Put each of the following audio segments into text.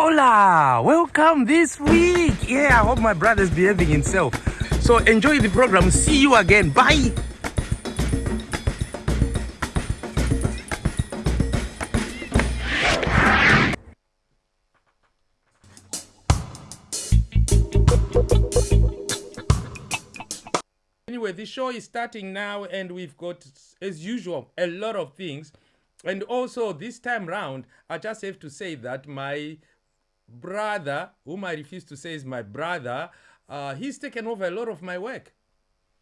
Hola, welcome this week. Yeah, I hope my brother's behaving himself. So enjoy the program. See you again. Bye. Anyway, the show is starting now, and we've got, as usual, a lot of things. And also, this time round, I just have to say that my brother, whom I refuse to say is my brother, uh, he's taken over a lot of my work.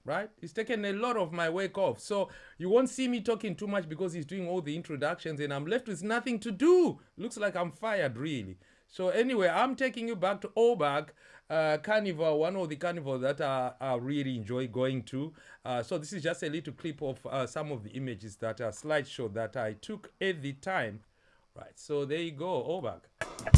Right? He's taken a lot of my work off. So you won't see me talking too much because he's doing all the introductions and I'm left with nothing to do. Looks like I'm fired, really. So anyway, I'm taking you back to Obak uh, Carnival, one of the carnivals that I, I really enjoy going to. Uh, so this is just a little clip of uh, some of the images that are slideshow that I took at the time. Right, so there you go, Obak.